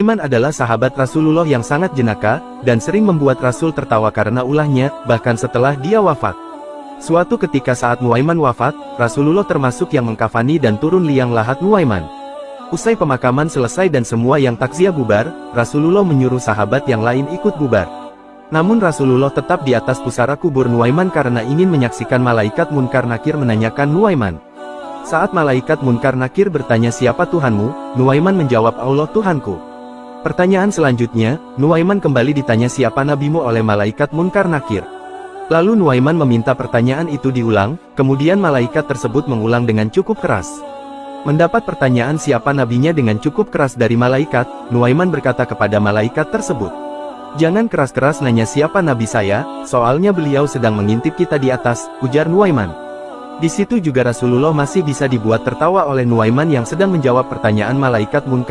Nuaiman adalah sahabat Rasulullah yang sangat jenaka, dan sering membuat Rasul tertawa karena ulahnya, bahkan setelah dia wafat. Suatu ketika saat Nuaiman wafat, Rasulullah termasuk yang mengkafani dan turun liang lahat Nuaiman. Usai pemakaman selesai dan semua yang takziah bubar, Rasulullah menyuruh sahabat yang lain ikut bubar. Namun Rasulullah tetap di atas pusara kubur Nuaiman karena ingin menyaksikan malaikat Munkar Nakir menanyakan Nuaiman. Saat malaikat Munkar Nakir bertanya siapa Tuhanmu, Nuaiman menjawab Allah Tuhanku. Pertanyaan selanjutnya, Nuaiman kembali ditanya siapa nabimu oleh malaikat Munkar Nakir. Lalu Nuaiman meminta pertanyaan itu diulang, kemudian malaikat tersebut mengulang dengan cukup keras. Mendapat pertanyaan siapa nabinya dengan cukup keras dari malaikat, Nuaiman berkata kepada malaikat tersebut. Jangan keras-keras nanya siapa nabi saya, soalnya beliau sedang mengintip kita di atas, ujar Nuaiman. Di situ juga Rasulullah masih bisa dibuat tertawa oleh Nuaiman yang sedang menjawab pertanyaan malaikat munkar.